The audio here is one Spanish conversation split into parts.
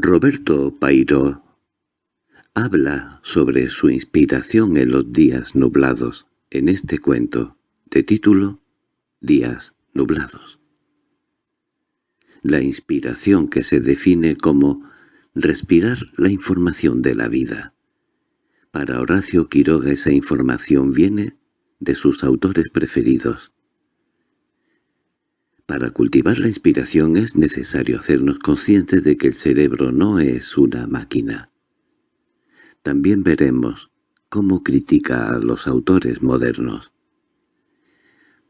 Roberto Pairo habla sobre su inspiración en los días nublados en este cuento, de título Días nublados. La inspiración que se define como respirar la información de la vida. Para Horacio Quiroga esa información viene de sus autores preferidos. Para cultivar la inspiración es necesario hacernos conscientes de que el cerebro no es una máquina. También veremos cómo critica a los autores modernos.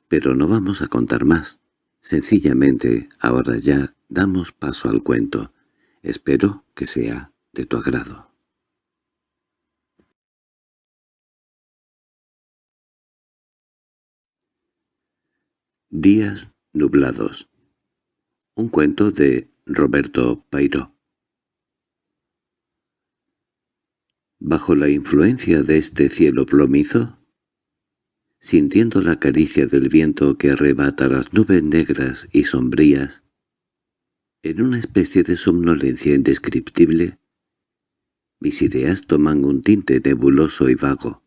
Pero no vamos a contar más. Sencillamente, ahora ya damos paso al cuento. Espero que sea de tu agrado. Días nublados. Un cuento de Roberto Pairo. Bajo la influencia de este cielo plomizo, sintiendo la caricia del viento que arrebata las nubes negras y sombrías, en una especie de somnolencia indescriptible, mis ideas toman un tinte nebuloso y vago.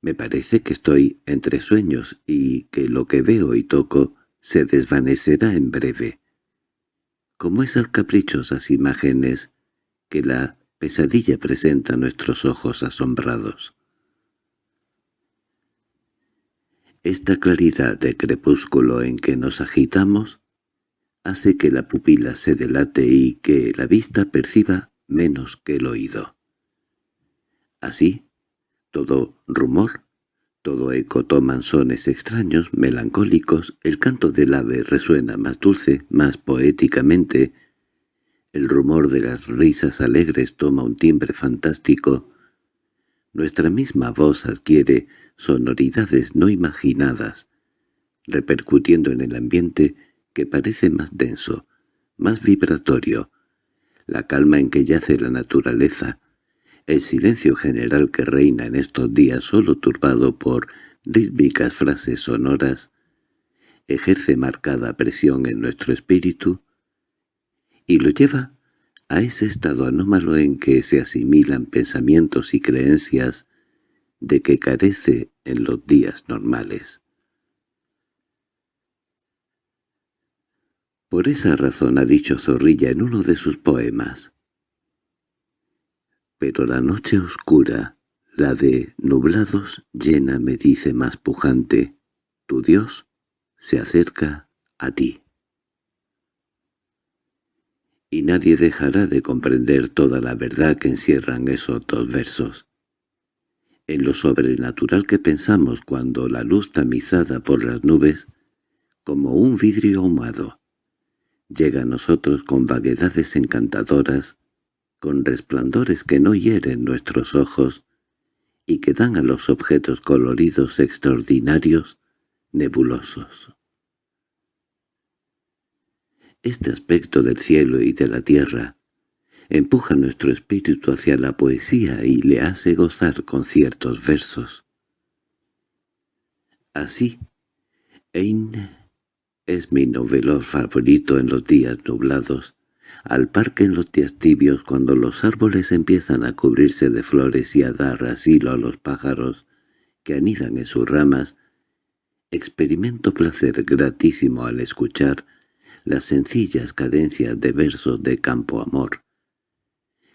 Me parece que estoy entre sueños y que lo que veo y toco se desvanecerá en breve, como esas caprichosas imágenes que la pesadilla presenta a nuestros ojos asombrados. Esta claridad de crepúsculo en que nos agitamos hace que la pupila se delate y que la vista perciba menos que el oído. Así, todo rumor, todo eco toman sones extraños, melancólicos, el canto del ave resuena más dulce, más poéticamente, el rumor de las risas alegres toma un timbre fantástico, nuestra misma voz adquiere sonoridades no imaginadas, repercutiendo en el ambiente que parece más denso, más vibratorio, la calma en que yace la naturaleza, el silencio general que reina en estos días solo turbado por rítmicas frases sonoras, ejerce marcada presión en nuestro espíritu y lo lleva a ese estado anómalo en que se asimilan pensamientos y creencias de que carece en los días normales. Por esa razón ha dicho Zorrilla en uno de sus poemas. Pero la noche oscura, la de nublados llena me dice más pujante, tu Dios se acerca a ti. Y nadie dejará de comprender toda la verdad que encierran esos dos versos. En lo sobrenatural que pensamos cuando la luz tamizada por las nubes, como un vidrio ahumado, llega a nosotros con vaguedades encantadoras, con resplandores que no hieren nuestros ojos y que dan a los objetos coloridos extraordinarios, nebulosos. Este aspecto del cielo y de la tierra empuja nuestro espíritu hacia la poesía y le hace gozar con ciertos versos. Así, Eine es mi novelo favorito en los días nublados, al parque en los días tibios cuando los árboles empiezan a cubrirse de flores y a dar asilo a los pájaros que anidan en sus ramas, experimento placer gratísimo al escuchar las sencillas cadencias de versos de campo amor,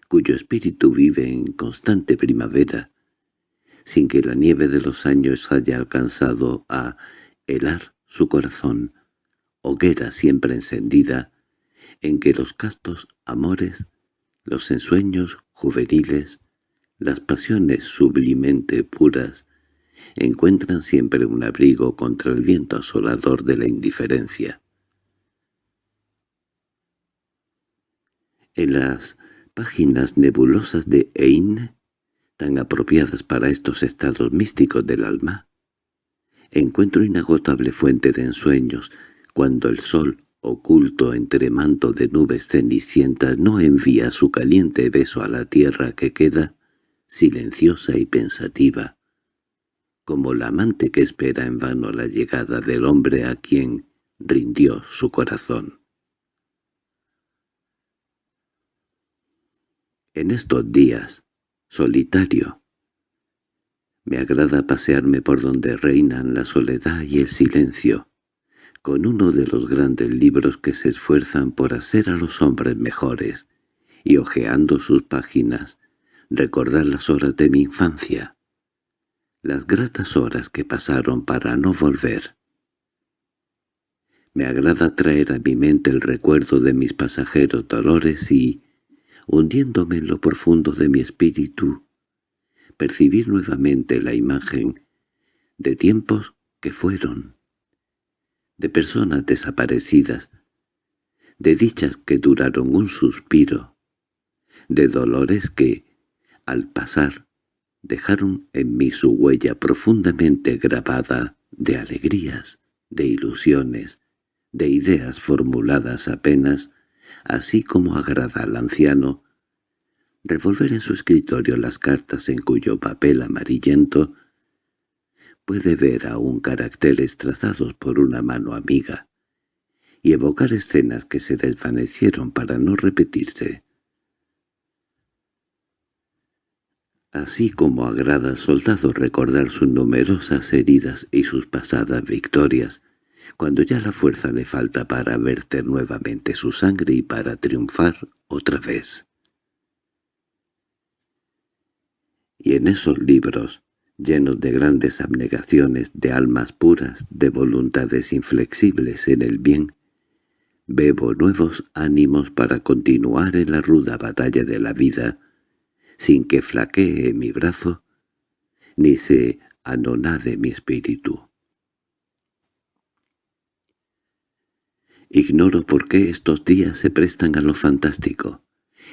cuyo espíritu vive en constante primavera, sin que la nieve de los años haya alcanzado a helar su corazón, hoguera siempre encendida, en que los castos amores, los ensueños juveniles, las pasiones sublimente puras, encuentran siempre un abrigo contra el viento asolador de la indiferencia. En las páginas nebulosas de Eine, tan apropiadas para estos estados místicos del alma, encuentro inagotable fuente de ensueños, cuando el sol, oculto entre manto de nubes cenicientas, no envía su caliente beso a la tierra que queda silenciosa y pensativa, como la amante que espera en vano la llegada del hombre a quien rindió su corazón. En estos días, solitario, me agrada pasearme por donde reinan la soledad y el silencio, con uno de los grandes libros que se esfuerzan por hacer a los hombres mejores, y hojeando sus páginas, recordar las horas de mi infancia, las gratas horas que pasaron para no volver. Me agrada traer a mi mente el recuerdo de mis pasajeros dolores y, hundiéndome en lo profundo de mi espíritu, percibir nuevamente la imagen de tiempos que fueron, de personas desaparecidas, de dichas que duraron un suspiro, de dolores que, al pasar, dejaron en mí su huella profundamente grabada de alegrías, de ilusiones, de ideas formuladas apenas, así como agrada al anciano revolver en su escritorio las cartas en cuyo papel amarillento puede ver aún caracteres trazados por una mano amiga y evocar escenas que se desvanecieron para no repetirse. Así como agrada al soldado recordar sus numerosas heridas y sus pasadas victorias, cuando ya la fuerza le falta para verter nuevamente su sangre y para triunfar otra vez. y en esos libros, llenos de grandes abnegaciones, de almas puras, de voluntades inflexibles en el bien, bebo nuevos ánimos para continuar en la ruda batalla de la vida, sin que flaquee mi brazo, ni se anonade mi espíritu. Ignoro por qué estos días se prestan a lo fantástico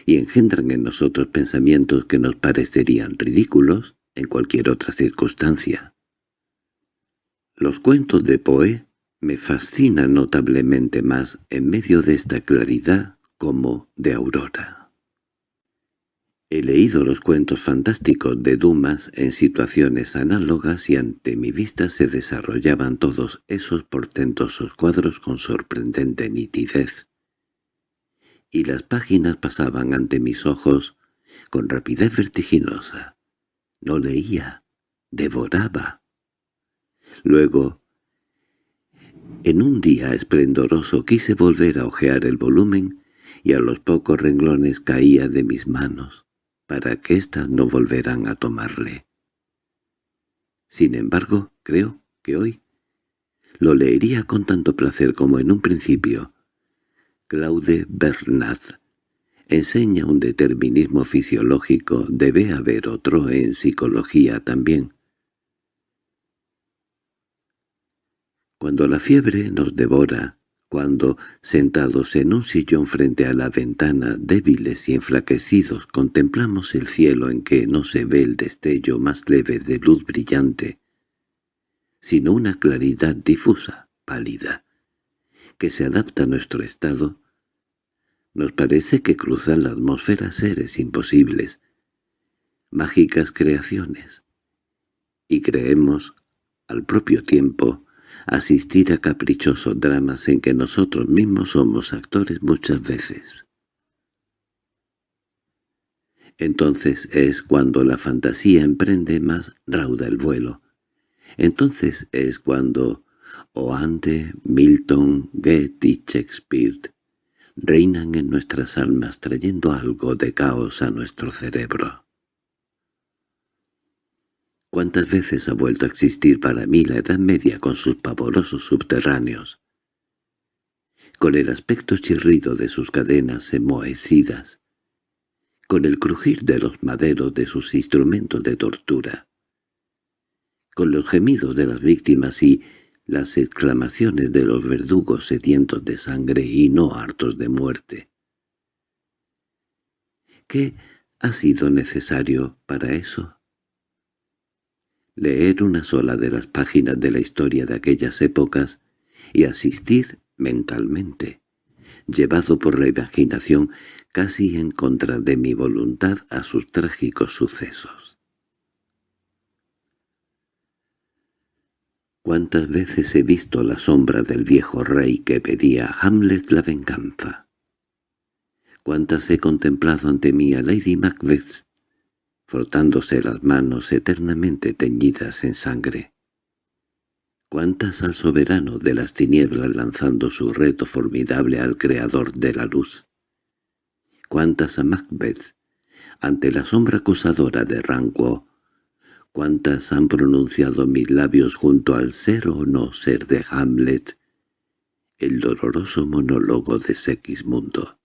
y engendran en nosotros pensamientos que nos parecerían ridículos en cualquier otra circunstancia. Los cuentos de Poe me fascinan notablemente más en medio de esta claridad como de aurora. He leído los cuentos fantásticos de Dumas en situaciones análogas y ante mi vista se desarrollaban todos esos portentosos cuadros con sorprendente nitidez y las páginas pasaban ante mis ojos con rapidez vertiginosa. No leía, devoraba. Luego, en un día esplendoroso quise volver a hojear el volumen y a los pocos renglones caía de mis manos, para que éstas no volveran a tomarle. Sin embargo, creo que hoy lo leería con tanto placer como en un principio, Claude Bernard enseña un determinismo fisiológico, debe haber otro en psicología también. Cuando la fiebre nos devora, cuando, sentados en un sillón frente a la ventana, débiles y enflaquecidos, contemplamos el cielo en que no se ve el destello más leve de luz brillante, sino una claridad difusa, pálida, que se adapta a nuestro estado, nos parece que cruzan la atmósfera seres imposibles, mágicas creaciones, y creemos, al propio tiempo, asistir a caprichosos dramas en que nosotros mismos somos actores muchas veces. Entonces es cuando la fantasía emprende más rauda el vuelo. Entonces es cuando Oante, Milton, Goethe y Shakespeare reinan en nuestras almas trayendo algo de caos a nuestro cerebro. ¿Cuántas veces ha vuelto a existir para mí la Edad Media con sus pavorosos subterráneos? Con el aspecto chirrido de sus cadenas enmohecidas, con el crujir de los maderos de sus instrumentos de tortura, con los gemidos de las víctimas y las exclamaciones de los verdugos sedientos de sangre y no hartos de muerte. ¿Qué ha sido necesario para eso? Leer una sola de las páginas de la historia de aquellas épocas y asistir mentalmente, llevado por la imaginación casi en contra de mi voluntad a sus trágicos sucesos. Cuántas veces he visto la sombra del viejo rey que pedía a Hamlet la venganza. cuántas he contemplado ante mí a Lady Macbeth, frotándose las manos eternamente teñidas en sangre. Cuántas al soberano de las tinieblas lanzando su reto formidable al creador de la luz. Cuántas a Macbeth, ante la sombra acusadora de Ranco, cuántas han pronunciado mis labios junto al ser o no ser de Hamlet, el doloroso monólogo de Segismundo.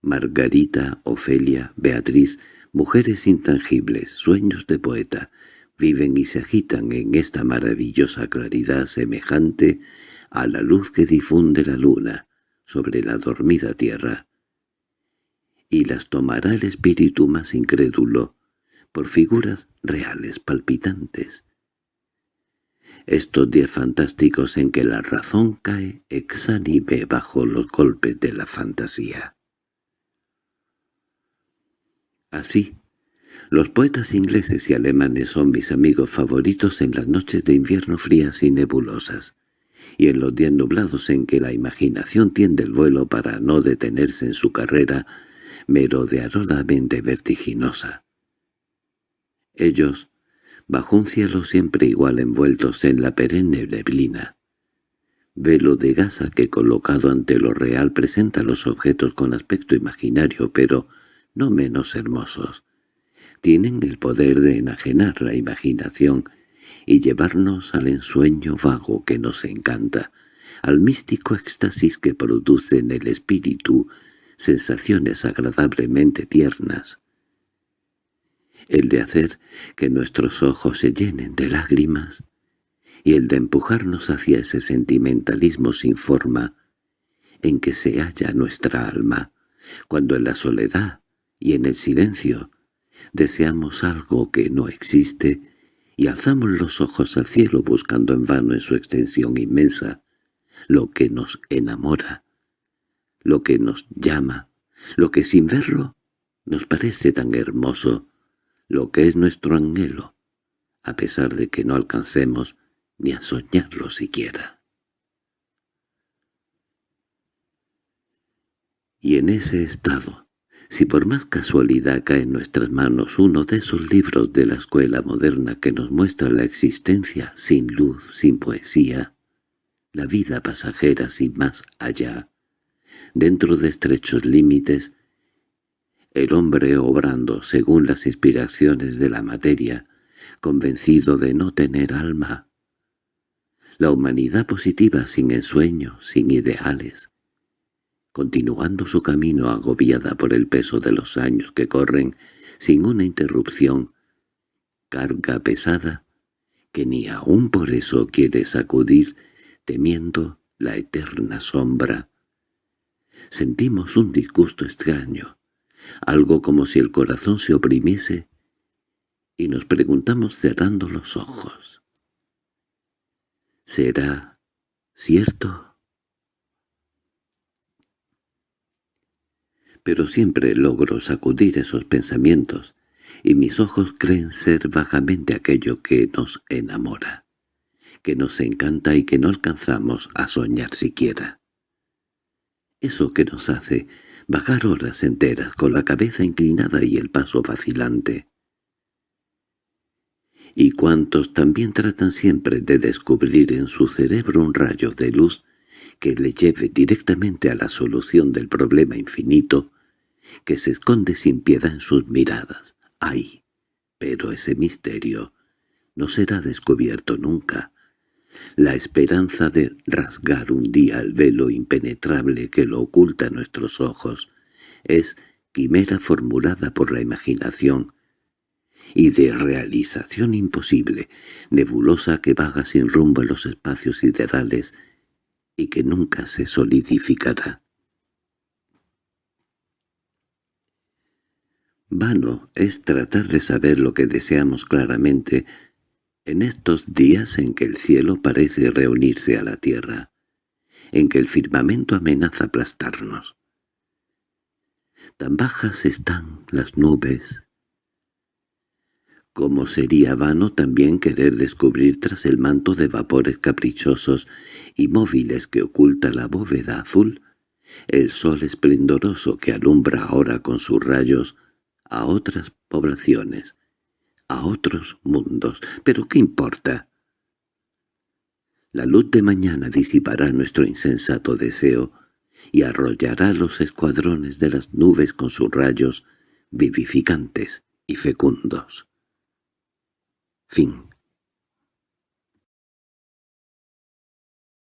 Margarita, Ofelia, Beatriz, mujeres intangibles, sueños de poeta, viven y se agitan en esta maravillosa claridad semejante a la luz que difunde la luna sobre la dormida tierra, y las tomará el espíritu más incrédulo por figuras reales palpitantes. Estos días fantásticos en que la razón cae exánime bajo los golpes de la fantasía. Así, los poetas ingleses y alemanes son mis amigos favoritos en las noches de invierno frías y nebulosas, y en los días nublados en que la imaginación tiende el vuelo para no detenerse en su carrera merodeadoramente vertiginosa. Ellos, bajo un cielo siempre igual envueltos en la perenne neblina, velo de gasa que colocado ante lo real presenta los objetos con aspecto imaginario pero no menos hermosos, tienen el poder de enajenar la imaginación y llevarnos al ensueño vago que nos encanta, al místico éxtasis que produce en el espíritu sensaciones agradablemente tiernas, el de hacer que nuestros ojos se llenen de lágrimas y el de empujarnos hacia ese sentimentalismo sin forma en que se halla nuestra alma, cuando en la soledad y en el silencio deseamos algo que no existe y alzamos los ojos al cielo buscando en vano en su extensión inmensa lo que nos enamora, lo que nos llama, lo que sin verlo nos parece tan hermoso lo que es nuestro anhelo, a pesar de que no alcancemos ni a soñarlo siquiera. Y en ese estado, si por más casualidad cae en nuestras manos uno de esos libros de la escuela moderna que nos muestra la existencia sin luz, sin poesía, la vida pasajera sin más allá, dentro de estrechos límites, el hombre obrando según las inspiraciones de la materia, convencido de no tener alma. La humanidad positiva sin ensueño, sin ideales, continuando su camino agobiada por el peso de los años que corren sin una interrupción, carga pesada, que ni aun por eso quiere sacudir, temiendo la eterna sombra. Sentimos un disgusto extraño, algo como si el corazón se oprimiese, y nos preguntamos cerrando los ojos. ¿Será cierto? Pero siempre logro sacudir esos pensamientos, y mis ojos creen ser vagamente aquello que nos enamora, que nos encanta y que no alcanzamos a soñar siquiera. Eso que nos hace bajar horas enteras con la cabeza inclinada y el paso vacilante. Y cuantos también tratan siempre de descubrir en su cerebro un rayo de luz que le lleve directamente a la solución del problema infinito que se esconde sin piedad en sus miradas. ¡Ay! Pero ese misterio no será descubierto nunca. La esperanza de rasgar un día el velo impenetrable que lo oculta a nuestros ojos es quimera formulada por la imaginación y de realización imposible, nebulosa que vaga sin rumbo en los espacios siderales y que nunca se solidificará. Vano es tratar de saber lo que deseamos claramente en estos días en que el cielo parece reunirse a la tierra, en que el firmamento amenaza aplastarnos. Tan bajas están las nubes. Como sería vano también querer descubrir tras el manto de vapores caprichosos y móviles que oculta la bóveda azul el sol esplendoroso que alumbra ahora con sus rayos a otras poblaciones, a otros mundos. ¿Pero qué importa? La luz de mañana disipará nuestro insensato deseo y arrollará los escuadrones de las nubes con sus rayos vivificantes y fecundos. Fin